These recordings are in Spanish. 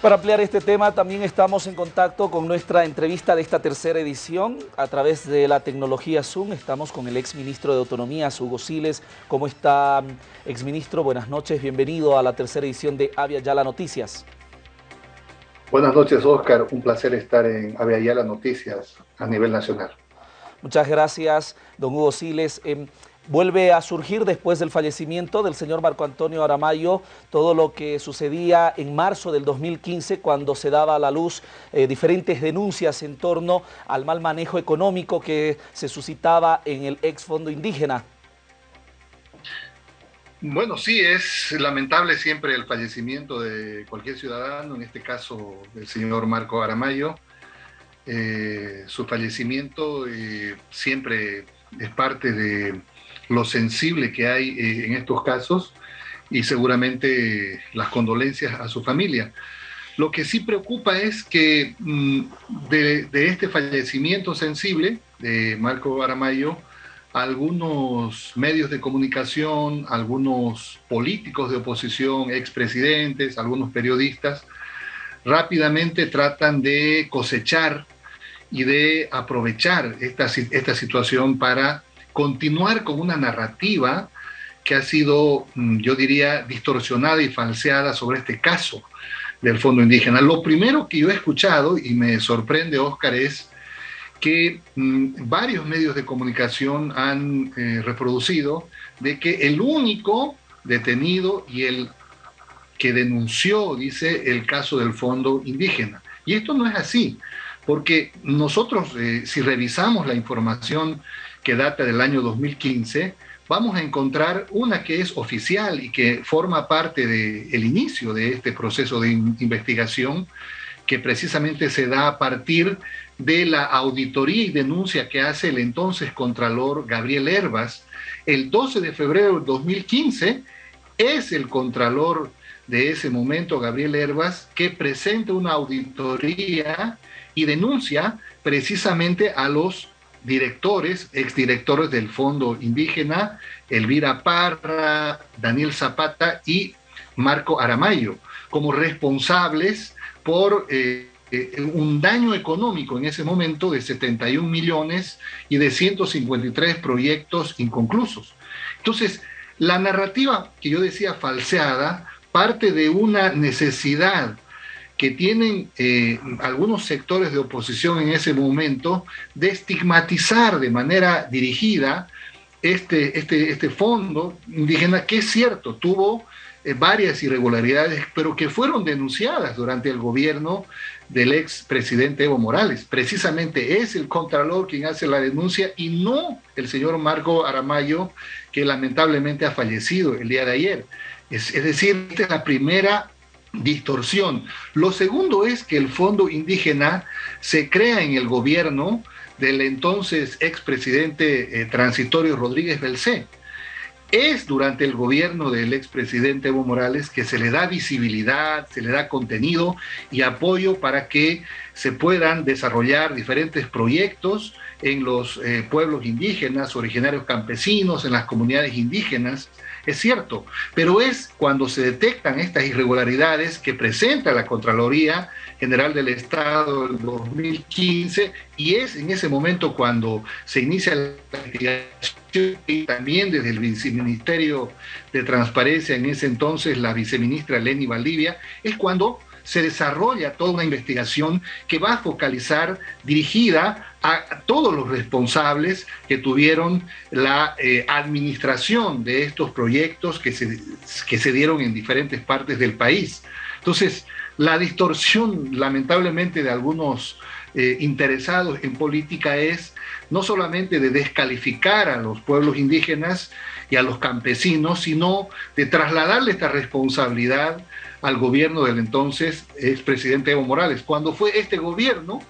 Para ampliar este tema también estamos en contacto con nuestra entrevista de esta tercera edición a través de la tecnología Zoom. Estamos con el exministro de Autonomía, Hugo Siles. ¿Cómo está, exministro? Buenas noches, bienvenido a la tercera edición de Avia Yala Noticias. Buenas noches, Oscar. Un placer estar en Avia Yala Noticias a nivel nacional. Muchas gracias, don Hugo Siles. Em, vuelve a surgir después del fallecimiento del señor Marco Antonio Aramayo todo lo que sucedía en marzo del 2015 cuando se daba a la luz eh, diferentes denuncias en torno al mal manejo económico que se suscitaba en el ex fondo indígena. Bueno, sí, es lamentable siempre el fallecimiento de cualquier ciudadano, en este caso del señor Marco Aramayo. Eh, su fallecimiento eh, siempre es parte de lo sensible que hay eh, en estos casos y seguramente las condolencias a su familia. Lo que sí preocupa es que mm, de, este fallecimiento sensible de Marco Aramayo, algunos medios de comunicación, algunos políticos de oposición, expresidentes, algunos periodistas, rápidamente tratan de cosechar y de aprovechar esta, esta situación para continuar con una narrativa que ha sido, mm, yo diría, distorsionada y falseada sobre este caso del Fondo Indígena. Lo primero que yo he escuchado, y me sorprende, Oscar, es que mm, varios medios de comunicación han eh, reproducido de que el único detenido y el que denunció, dice, el caso del Fondo Indígena. Y esto no es así, porque nosotros, eh, si revisamos la información que data del año 2015, vamos a encontrar una que es oficial y que forma parte del inicio de este proceso de investigación, que precisamente se da a partir de la auditoría y denuncia que hace el entonces Contralor Gabriel Herbas. El 12 de febrero del 2015 es el Contralor de ese momento, Gabriel Herbas, que presenta una auditoría y denuncia precisamente a los directores, exdirectores del Fondo Indígena, Elvira Parra, Daniel Zapata y Marco Aramayo, como responsables por eh, eh, un daño económico en ese momento de 71 millones y de 153 proyectos inconclusos. Entonces, la narrativa que yo decía falseada parte de una necesidad que tienen eh, algunos sectores de oposición en ese momento de estigmatizar de manera dirigida este, este, este fondo indígena, que es cierto, tuvo eh, varias irregularidades, pero que fueron denunciadas durante el gobierno del ex presidente Evo Morales. Precisamente es el Contralor quien hace la denuncia y no el señor Marco Aramayo, que lamentablemente ha fallecido el día de ayer. Es, es decir, esta es la primera distorsión. Lo segundo es que el fondo indígena se crea en el gobierno del entonces expresidente eh, transitorio Rodríguez Belcé. Es durante el gobierno del expresidente Evo Morales que se le da visibilidad, se le da contenido y apoyo para que se puedan desarrollar diferentes proyectos en los eh, pueblos indígenas, originarios campesinos, en las comunidades indígenas, es cierto, pero es cuando se detectan estas irregularidades que presenta la Contraloría General del Estado del 2015 y es en ese momento cuando se inicia la investigación y también desde el Viceministerio de Transparencia, en ese entonces la viceministra Leni Valdivia, es cuando se desarrolla toda una investigación que va a focalizar dirigida a todos los responsables que tuvieron la eh, administración de estos proyectos que se, que se dieron en diferentes partes del país. Entonces, la distorsión, lamentablemente, de algunos eh, interesados en política es no solamente de descalificar a los pueblos indígenas y a los campesinos, sino de trasladarle esta responsabilidad al gobierno del entonces expresidente Evo Morales, cuando fue este gobierno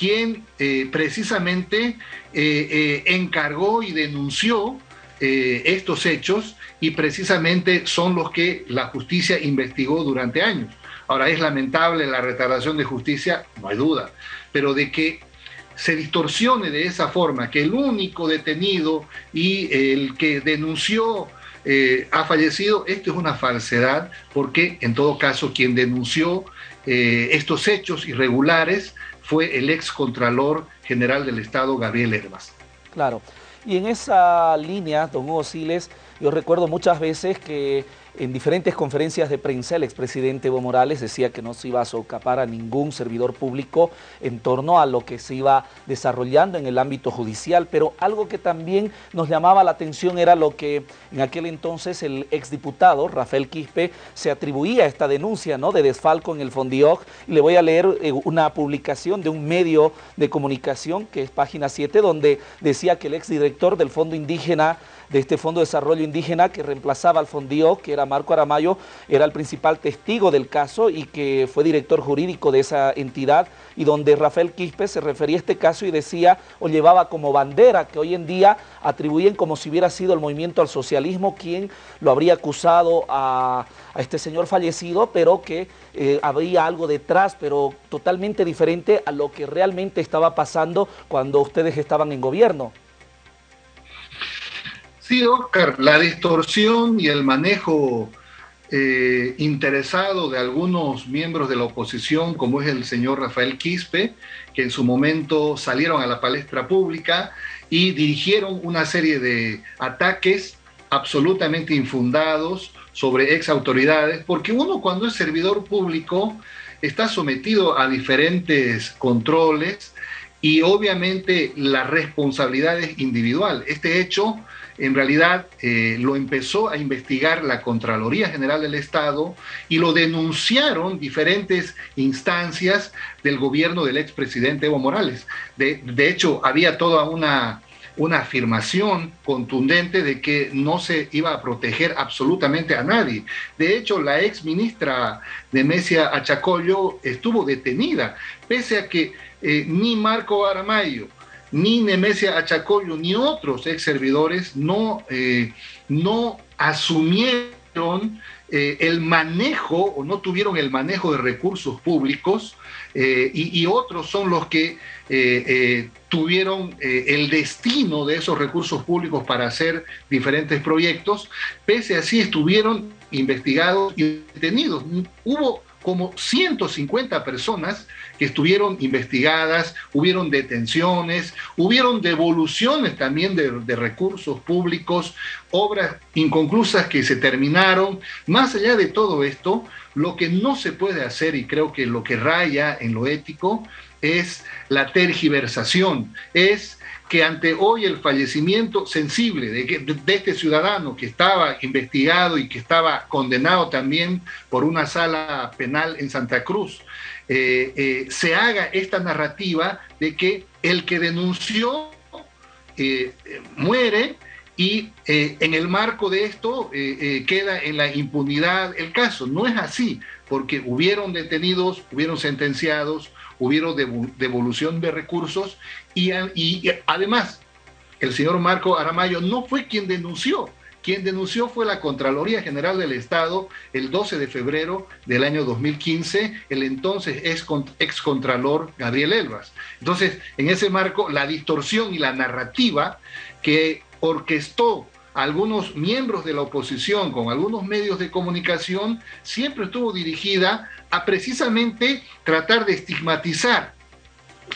quien eh, precisamente eh, eh, encargó y denunció estos hechos y precisamente son los que la justicia investigó durante años. Ahora es lamentable la retardación de justicia, no hay duda, pero de que se distorsione de esa forma, que el único detenido y el que denunció eh, ha fallecido, esto es una falsedad porque en todo caso quien denunció eh, estos hechos irregulares fue el ex Contralor General del Estado, Gabriel Herbas. Claro. Y en esa línea, don Hugo Siles, yo recuerdo muchas veces que en diferentes conferencias de prensa, el expresidente Evo Morales decía que no se iba a socapar a ningún servidor público en torno a lo que se iba desarrollando en el ámbito judicial, pero algo que también nos llamaba la atención era lo que en aquel entonces el exdiputado Rafael Quispe se atribuía a esta denuncia ¿no? de desfalco en el Fondioc, y le voy a leer eh, una publicación de un medio de comunicación, que es página 7, donde decía que el exdirector del Fondo Indígena de este Fondo de Desarrollo Indígena que reemplazaba al Fondío, que era Marco Aramayo, era el principal testigo del caso y que fue director jurídico de esa entidad y donde Rafael Quispe se refería a este caso y decía o llevaba como bandera que hoy en día atribuyen como si hubiera sido el movimiento al socialismo quien lo habría acusado a, este señor fallecido, pero que eh, había algo detrás, pero totalmente diferente a lo que realmente estaba pasando cuando ustedes estaban en gobierno. Sí, Oscar, la distorsión y el manejo eh, interesado de algunos miembros de la oposición, como es el señor Rafael Quispe, que en su momento salieron a la palestra pública y dirigieron una serie de ataques absolutamente infundados sobre ex autoridades, porque uno cuando es servidor público está sometido a diferentes controles y obviamente la responsabilidad es individual. Este hecho en realidad eh, lo empezó a investigar la Contraloría General del Estado y lo denunciaron diferentes instancias del gobierno del expresidente Evo Morales. De, hecho, había toda una, una afirmación contundente de que no se iba a proteger absolutamente a nadie. De hecho, la ex ministra de Mesia Achacoyo estuvo detenida, pese a que eh, ni Marco Aramayo, ni Nemesia Achacoyo, ni otros ex servidores no, eh, no asumieron eh, el manejo o no tuvieron el manejo de recursos públicos eh, y, otros son los que tuvieron el destino de esos recursos públicos para hacer diferentes proyectos, pese a así estuvieron investigados y detenidos. Hubo como 150 personas que estuvieron investigadas, hubieron detenciones, hubieron devoluciones también de, recursos públicos, obras inconclusas que se terminaron. Más allá de todo esto, lo que no se puede hacer, y creo que lo que raya en lo ético, es la tergiversación, es que ante hoy el fallecimiento sensible de, este ciudadano que estaba investigado y que estaba condenado también por una sala penal en Santa Cruz, eh, eh, se haga esta narrativa de que el que denunció eh, muere y en el marco de esto queda en la impunidad el caso. No es así, porque hubieron detenidos, hubieron sentenciados, hubieron devolución de recursos y, además el señor Marco Aramayo no fue quien denunció, quien denunció fue la Contraloría General del Estado el 12 de febrero del año 2015, el entonces ex contralor Gabriel Elvas. Entonces, en ese marco, la distorsión y la narrativa que orquestó algunos miembros de la oposición con algunos medios de comunicación siempre estuvo dirigida a precisamente tratar de estigmatizar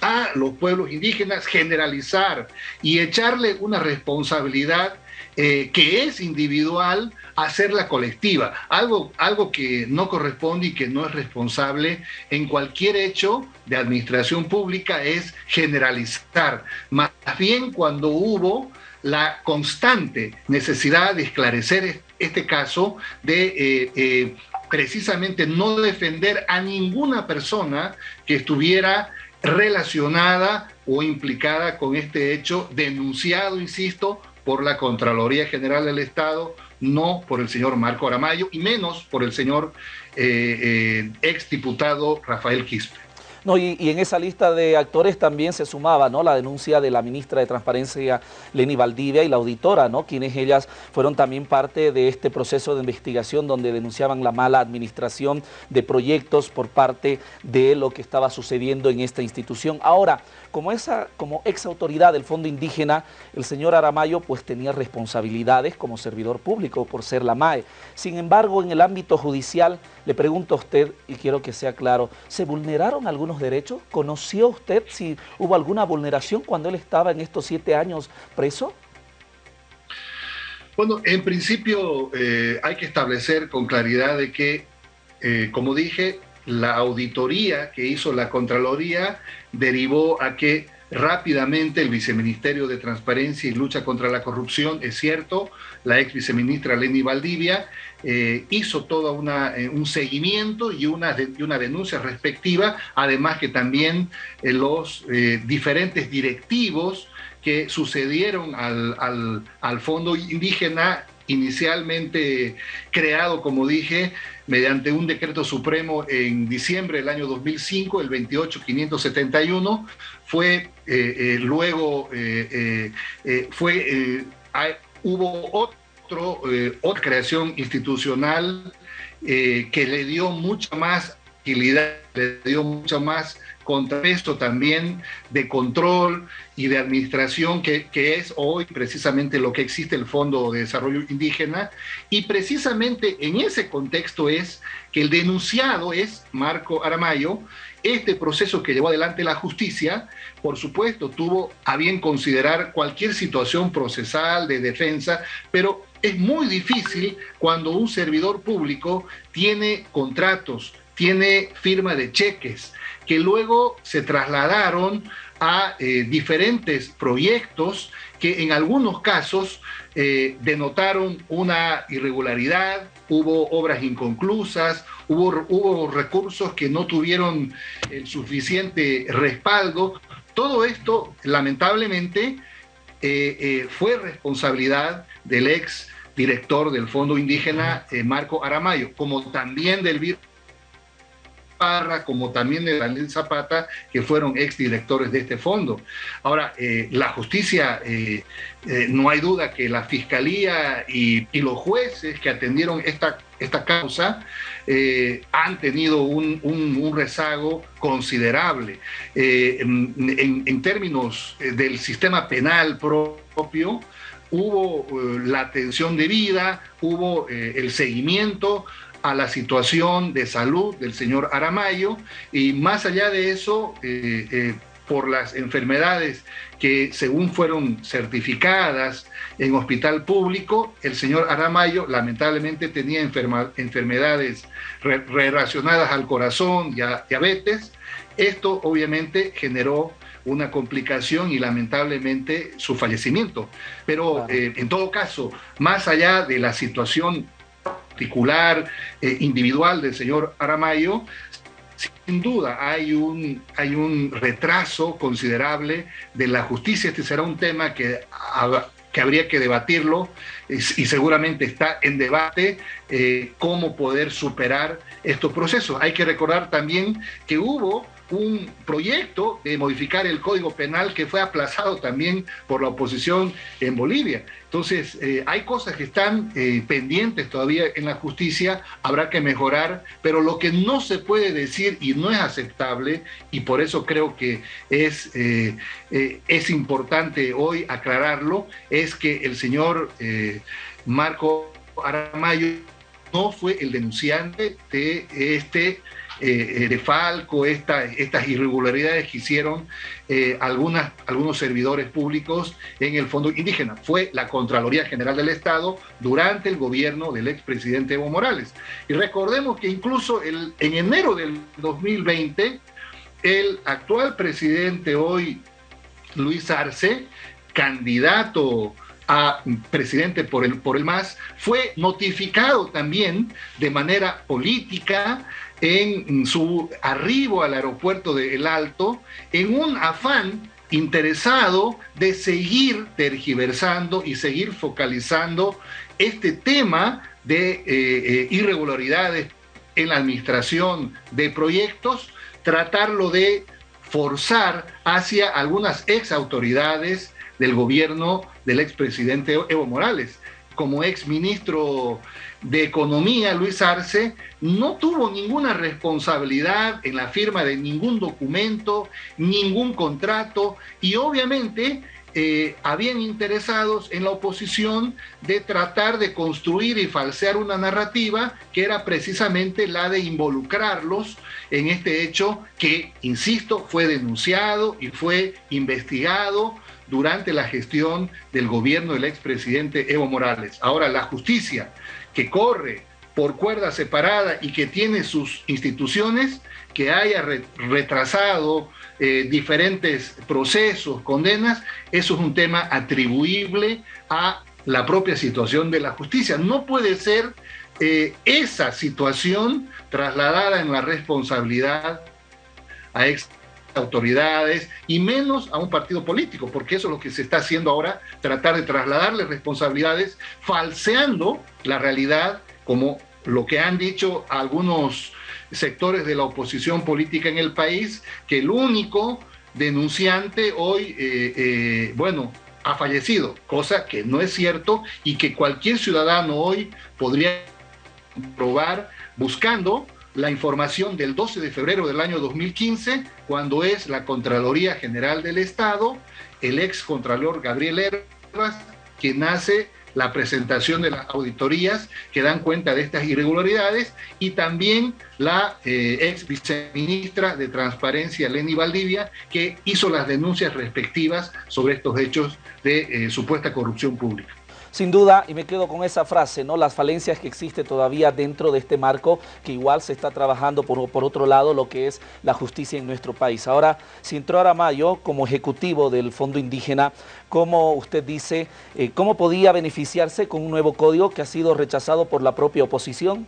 a los pueblos indígenas, generalizar y echarle una responsabilidad eh, que es individual hacerla colectiva, algo, algo que no corresponde y que no es responsable en cualquier hecho de administración pública es generalizar. Más bien cuando hubo la constante necesidad de esclarecer este caso, de eh, eh, precisamente no defender a ninguna persona que estuviera relacionada o implicada con este hecho, denunciado, insisto, por la Contraloría General del Estado, no por el señor Marco Aramayo y menos por el señor eh, eh, exdiputado Rafael Quispe. No, y, en esa lista de actores también se sumaba ¿no? la denuncia de la ministra de Transparencia, Leni Valdivia, y la auditora, ¿no? quienes ellas fueron también parte de este proceso de investigación donde denunciaban la mala administración de proyectos por parte de lo que estaba sucediendo en esta institución. Ahora, como, esa, como ex autoridad del Fondo Indígena, el señor Aramayo pues tenía responsabilidades como servidor público por ser la MAE. Sin embargo, en el ámbito judicial, le pregunto a usted, y quiero que sea claro, ¿se vulneraron algunos derechos? ¿Conoció usted si hubo alguna vulneración cuando él estaba en estos siete años preso? Bueno, en principio eh, hay que establecer con claridad de que, eh, como dije, la auditoría que hizo la Contraloría derivó a que rápidamente el viceministerio de Transparencia y Lucha contra la Corrupción, es cierto, la ex viceministra Leni Valdivia eh, hizo todo eh, un seguimiento y una, una denuncia respectiva, además que también eh, los diferentes directivos que sucedieron al, al, al fondo indígena inicialmente creado, como dije, mediante un decreto supremo en diciembre del año 2005, el 28571, fue eh, eh, luego, eh, fue, hubo otro, otra creación institucional que le dio mucha más agilidad, le dio mucha más contrapeso también de control y de administración que, que, es hoy precisamente lo que existe el Fondo de Desarrollo Indígena. Y precisamente en ese contexto es que el denunciado es Marco Aramayo, este proceso que llevó adelante la justicia, por supuesto, tuvo a bien considerar cualquier situación procesal de defensa, pero es muy difícil cuando un servidor público tiene contratos, tiene firma de cheques, que luego se trasladaron a eh, diferentes proyectos que en algunos casos eh, denotaron una irregularidad, hubo obras inconclusas, hubo, hubo recursos que no tuvieron el suficiente respaldo. Todo esto, lamentablemente, eh, fue responsabilidad del ex director del Fondo Indígena, Marco Aramayo, como también del Parra, como también de Daniel Zapata, que fueron exdirectores de este fondo. Ahora, eh, la justicia, eh, eh, no hay duda que la fiscalía y, los jueces que atendieron esta, esta causa han tenido un, rezago considerable. En, en, términos del sistema penal propio, hubo la atención debida, hubo el seguimiento, a la situación de salud del señor Aramayo y más allá de eso, eh, eh, por las enfermedades que según fueron certificadas en hospital público, el señor Aramayo lamentablemente tenía enfermedades relacionadas al corazón y a diabetes. Esto obviamente generó una complicación y lamentablemente su fallecimiento. Pero eh, en todo caso, más allá de la situación particular, eh, individual del señor Aramayo, sin duda hay un, hay un retraso considerable de la justicia. Este será un tema que, que habría que debatirlo y, seguramente está en debate eh, cómo poder superar estos procesos. Hay que recordar también que hubo un proyecto de modificar el Código Penal que fue aplazado también por la oposición en Bolivia. Entonces, eh, hay cosas que están eh, pendientes todavía en la justicia, habrá que mejorar, pero lo que no se puede decir y no es aceptable, y por eso creo que es, eh, es importante hoy aclararlo, es que el señor Marco Aramayo no fue el denunciante de este eh, de Falco, estas irregularidades que hicieron eh, algunos servidores públicos en el Fondo Indígena. Fue la Contraloría General del Estado durante el gobierno del expresidente Evo Morales. Y recordemos que incluso el, en enero del 2020, el actual presidente hoy, Luis Arce, candidato a presidente por el, por el MAS, fue notificado también de manera política en su arribo al aeropuerto de El Alto en un afán interesado de seguir tergiversando y seguir focalizando este tema de eh, eh, irregularidades en la administración de proyectos, tratarlo de forzar hacia algunas ex autoridades del gobierno del expresidente Evo Morales. Como ex ministro de Economía, Luis Arce, no tuvo ninguna responsabilidad en la firma de ningún documento, ningún contrato y obviamente eh, habían interesados en la oposición de tratar de construir y falsear una narrativa que era precisamente la de involucrarlos en este hecho que, insisto, fue denunciado y fue investigado durante la gestión del gobierno del expresidente Evo Morales. Ahora, la justicia corre por cuerda separada y que tiene sus instituciones, que haya retrasado eh, diferentes procesos, condenas, eso es un tema atribuible a la propia situación de la justicia. No puede ser eh, esa situación trasladada en la responsabilidad a ex autoridades y menos a un partido político, porque eso es lo que se está haciendo ahora, tratar de trasladarle responsabilidades, falseando la realidad como lo que han dicho algunos sectores de la oposición política en el país, que el único denunciante hoy, eh, eh, bueno, ha fallecido, cosa que no es cierto y que cualquier ciudadano hoy podría probar buscando la información del 12 de febrero del año 2015, cuando es la Contraloría General del Estado, el ex Contralor Gabriel Herbas, quien hace la presentación de las auditorías que dan cuenta de estas irregularidades y también la eh, ex viceministra de Transparencia, Lenny Valdivia, que hizo las denuncias respectivas sobre estos hechos de eh, supuesta corrupción pública. Sin duda, y me quedo con esa frase, ¿no? las falencias que existe todavía dentro de este marco, que igual se está trabajando por, por otro lado lo que es la justicia en nuestro país. Ahora, si entró Aramayo como ejecutivo del Fondo Indígena, ¿cómo usted dice, eh, cómo podía beneficiarse con un nuevo código que ha sido rechazado por la propia oposición?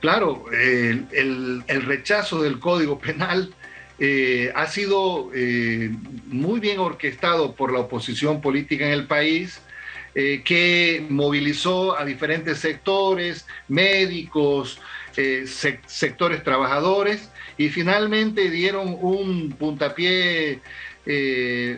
Claro, el rechazo del Código Penal eh, ha sido eh, muy bien orquestado por la oposición política en el país, eh, que movilizó a diferentes sectores, médicos, sectores trabajadores, y finalmente dieron un puntapié,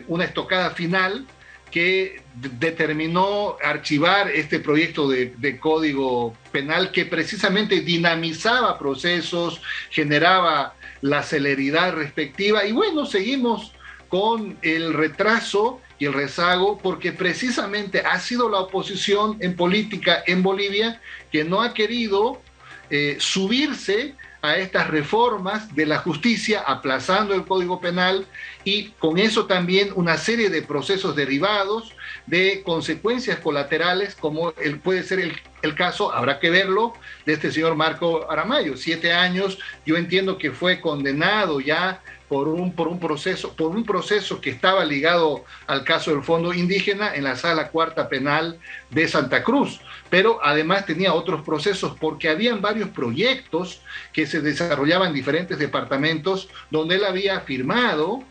una estocada final que determinó archivar este proyecto de, de, código penal que precisamente dinamizaba procesos, generaba la celeridad respectiva. Y bueno, seguimos con el retraso y el rezago porque precisamente ha sido la oposición en política en Bolivia que no ha querido eh, subirse a estas reformas de la justicia, aplazando el Código Penal y con eso también una serie de procesos derivados de consecuencias colaterales, como el, puede ser el, el, caso, habrá que verlo, de este señor Marco Aramayo. Siete años, yo entiendo que fue condenado ya por un, por un, proceso, por un proceso que estaba ligado al caso del Fondo Indígena en la Sala Cuarta Penal de Santa Cruz. Pero además tenía otros procesos porque habían varios proyectos que se desarrollaban en diferentes departamentos donde él había firmado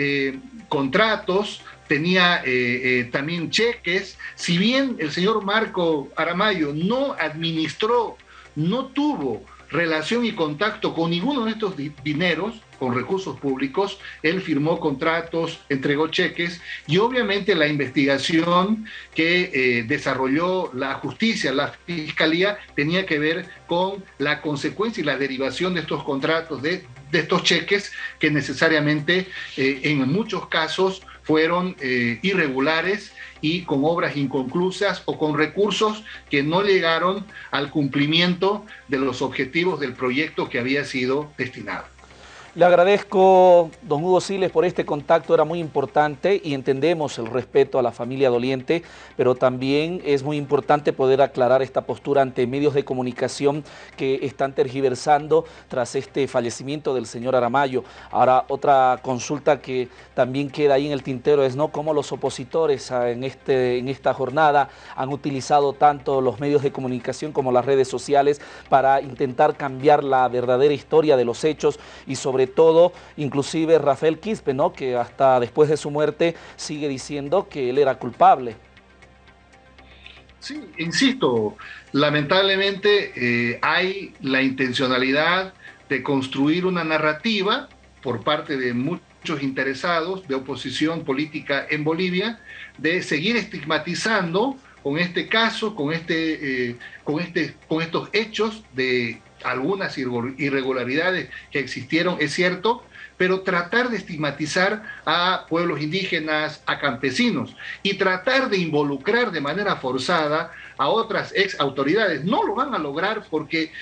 eh, contratos, tenía eh, eh, también cheques. Si bien el señor Marco Aramayo no administró, no tuvo relación y contacto con ninguno de estos dineros, con recursos públicos, él firmó contratos, entregó cheques y obviamente la investigación que eh, desarrolló la justicia, la fiscalía, tenía que ver con la consecuencia y la derivación de estos contratos, de, estos cheques que necesariamente eh, en muchos casos fueron eh, irregulares y con obras inconclusas o con recursos que no llegaron al cumplimiento de los objetivos del proyecto que había sido destinado. Le agradezco, don Hugo Siles, por este contacto, era muy importante y entendemos el respeto a la familia doliente, pero también es muy importante poder aclarar esta postura ante medios de comunicación que están tergiversando tras este fallecimiento del señor Aramayo. Ahora, otra consulta que también queda ahí en el tintero es no cómo los opositores en, este, en esta jornada han utilizado tanto los medios de comunicación como las redes sociales para intentar cambiar la verdadera historia de los hechos y sobre todo, inclusive Rafael Quispe, ¿no? que hasta después de su muerte sigue diciendo que él era culpable. Sí, insisto, lamentablemente eh, hay la intencionalidad de construir una narrativa por parte de muchos interesados de oposición política en Bolivia, de seguir estigmatizando con este caso, con, este, eh, con, este, con estos hechos de algunas irregularidades que existieron, es cierto, pero tratar de estigmatizar a pueblos indígenas, a campesinos, y tratar de involucrar de manera forzada a otras ex autoridades. No lo van a lograr porque,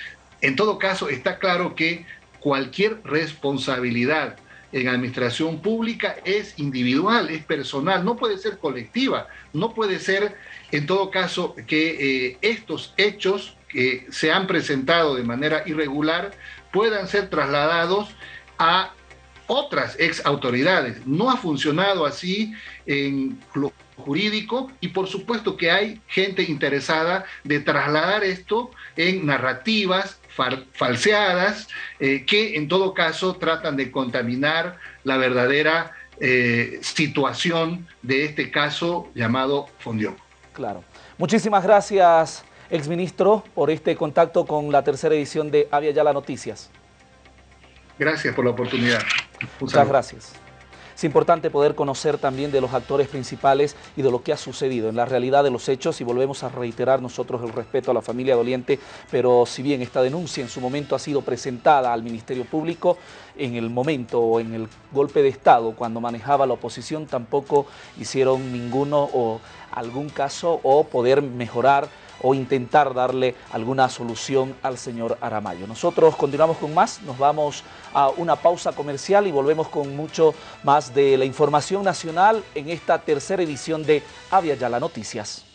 en todo caso, está claro que cualquier responsabilidad en administración pública es individual, es personal, no puede ser colectiva, no puede ser, en todo caso, que eh, estos hechos que se han presentado de manera irregular puedan ser trasladados a otras ex autoridades. No ha funcionado así en lo jurídico y por supuesto que hay gente interesada de trasladar esto en narrativas falseadas eh, que en todo caso tratan de contaminar la verdadera eh, situación de este caso llamado Fondión. Claro. Muchísimas gracias, exministro, por este contacto con la tercera edición de Avia Yala Noticias. Gracias por la oportunidad. Muchas gracias. Es importante poder conocer también de los actores principales y de lo que ha sucedido en la realidad de los hechos y volvemos a reiterar nosotros el respeto a la familia doliente, pero si bien esta denuncia en su momento ha sido presentada al Ministerio Público, en el momento o en el golpe de Estado, cuando manejaba la oposición, tampoco hicieron ninguno o algún caso o poder mejorar o intentar darle alguna solución al señor Aramayo. Nosotros continuamos con más, nos vamos a una pausa comercial y volvemos con mucho más de la información nacional en esta tercera edición de Avia Yala Noticias.